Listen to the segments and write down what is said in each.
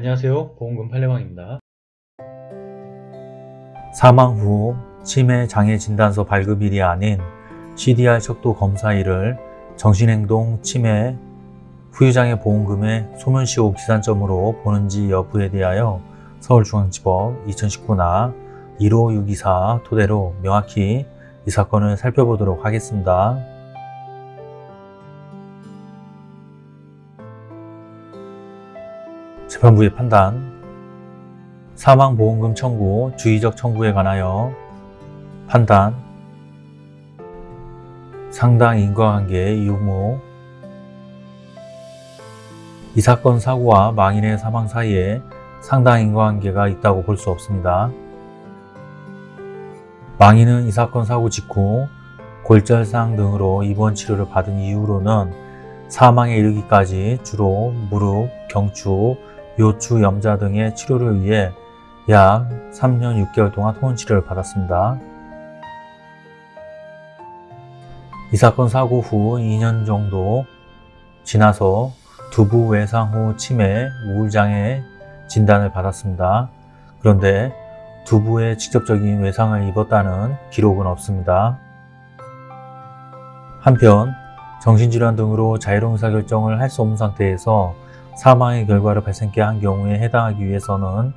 안녕하세요 보험금 팔례방입니다. 사망 후 치매 장애 진단서 발급일이 아닌 CDR 척도 검사일을 정신행동 치매 후유장애 보험금의 소멸시효 기산점으로 보는지 여부에 대하여 서울중앙지법 2019나 15624 토대로 명확히 이 사건을 살펴보도록 하겠습니다. 재판부의 판단. 사망보험금 청구, 주의적 청구에 관하여 판단. 상당 인과관계의 유무 이 사건 사고와 망인의 사망 사이에 상당 인과관계가 있다고 볼 수 없습니다. 망인은 이 사건 사고 직후 골절상 등으로 입원 치료를 받은 이후로는 사망에 이르기까지 주로 무릎, 경추, 요추, 염자 등의 치료를 위해 약 3년 6개월 동안 통원 치료를 받았습니다. 이 사건 사고 후 2년 정도 지나서 두부 외상 후 치매, 우울장애 진단을 받았습니다. 그런데 두부에 직접적인 외상을 입었다는 기록은 없습니다. 한편 정신질환 등으로 자유로운 의사결정을 할 수 없는 상태에서 사망의 결과를 발생케 한 경우에 해당하기 위해서는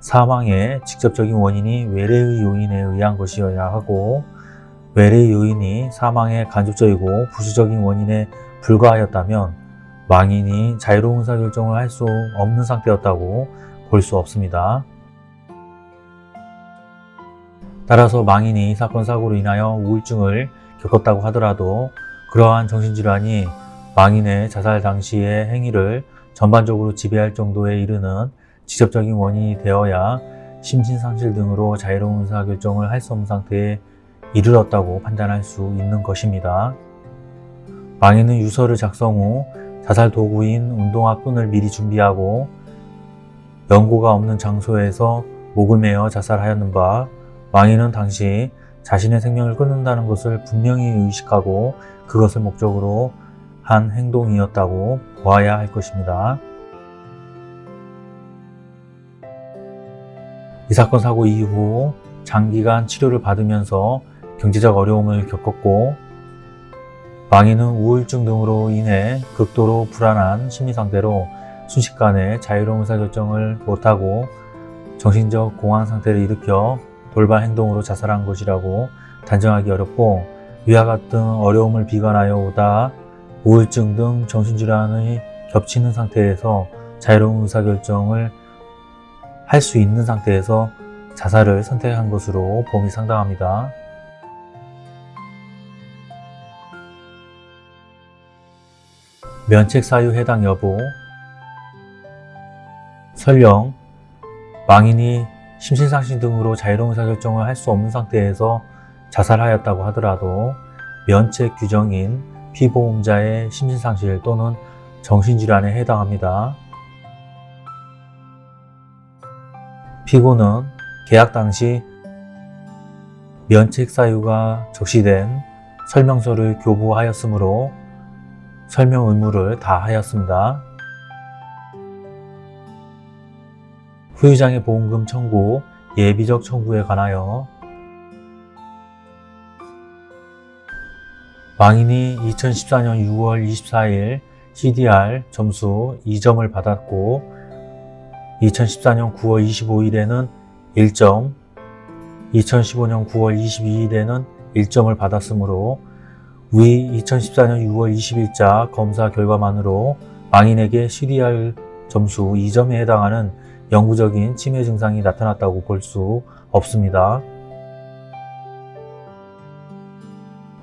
사망의 직접적인 원인이 외래의 요인에 의한 것이어야 하고 외래의 요인이 사망의 간접적이고 부수적인 원인에 불과하였다면 망인이 자유로운 의사결정을 할 수 없는 상태였다고 볼 수 없습니다. 따라서 망인이 사건 사고로 인하여 우울증을 겪었다고 하더라도 그러한 정신질환이 망인의 자살 당시의 행위를 전반적으로 지배할 정도에 이르는 직접적인 원인이 되어야 심신상실 등으로 자유로운 의사결정을 할 수 없는 상태에 이르렀다고 판단할 수 있는 것입니다. 망인은 유서를 작성 후 자살 도구인 운동화 끈을 미리 준비하고 연고가 없는 장소에서 목을 매어 자살하였는 바 망인은 당시 자신의 생명을 끊는다는 것을 분명히 의식하고 그것을 목적으로 한 행동이었다고 보아야 할 것입니다. 이 사건 사고 이후 장기간 치료를 받으면서 경제적 어려움을 겪었고 망인은 우울증 등으로 인해 극도로 불안한 심리상태로 순식간에 자유로운 의사결정을 못하고 정신적 공황 상태를 일으켜 돌발 행동으로 자살한 것이라고 단정하기 어렵고 위와 같은 어려움을 비관하여 오다 우울증 등 정신질환이 겹치는 상태에서 자유로운 의사결정을 할 수 있는 상태에서 자살을 선택한 것으로 봄이 상당합니다. 면책 사유 해당 여부 설령 망인이 심신상실 등으로 자유로운 의사결정을 할 수 없는 상태에서 자살하였다고 하더라도 면책 규정인 피보험자의 심신상실 또는 정신질환에 해당합니다. 피고는 계약 당시 면책 사유가 적시된 설명서를 교부하였으므로 설명 의무를 다하였습니다. 후유장애 보험금 청구, 예비적 청구에 관하여 망인이 2014년 6월 24일 CDR 점수 2점을 받았고 2014년 9월 25일에는 1점, 2015년 9월 22일에는 1점을 받았으므로 위 2014년 6월 20일자 검사 결과만으로 망인에게 CDR 점수 2점에 해당하는 영구적인 치매 증상이 나타났다고 볼 수 없습니다.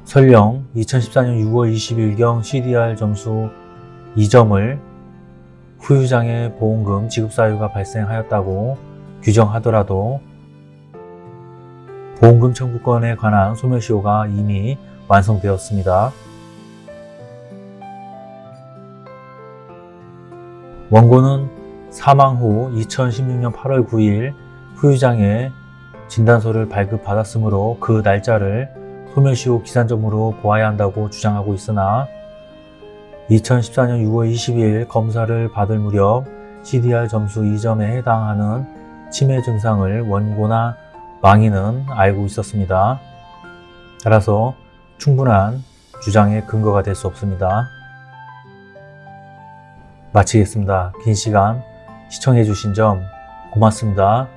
설령 2014년 6월 20일경 CDR 점수 2점을 후유장애 보험금 지급 사유가 발생하였다고 규정하더라도 보험금 청구권에 관한 소멸시효가 이미 완성되었습니다. 원고는 사망 후 2016년 8월 9일 후유장애 진단서를 발급받았으므로 그 날짜를 소멸시 효 기산점으로 보아야 한다고 주장하고 있으나 2014년 6월 22일 검사를 받을 무렵 CDR 점수 2점에 해당하는 치매 증상을 원고나 망인은 알고 있었습니다. 따라서 충분한 주장의 근거가 될 수 없습니다. 마치겠습니다. 긴 시간 시청해 주신 점 고맙습니다.